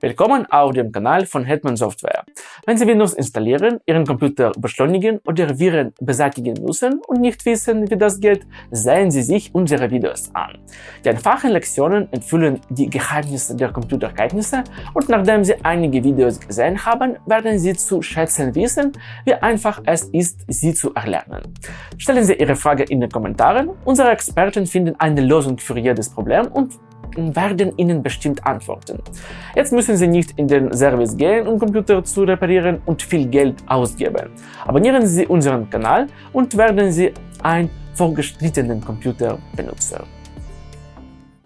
Willkommen auf dem Kanal von Hetman Software. Wenn Sie Windows installieren, Ihren Computer beschleunigen oder Viren beseitigen müssen und nicht wissen, wie das geht, sehen Sie sich unsere Videos an. Die einfachen Lektionen enthüllen die Geheimnisse der Computerkenntnisse und nachdem Sie einige Videos gesehen haben, werden Sie zu schätzen wissen, wie einfach es ist, sie zu erlernen. Stellen Sie Ihre Frage in den Kommentaren. Unsere Experten finden eine Lösung für jedes Problem und werden Ihnen bestimmt antworten. Jetzt müssen Sie nicht in den Service gehen, um Computer zu reparieren und viel Geld ausgeben. Abonnieren Sie unseren Kanal und werden Sie ein vorgeschrittenen Computerbenutzer.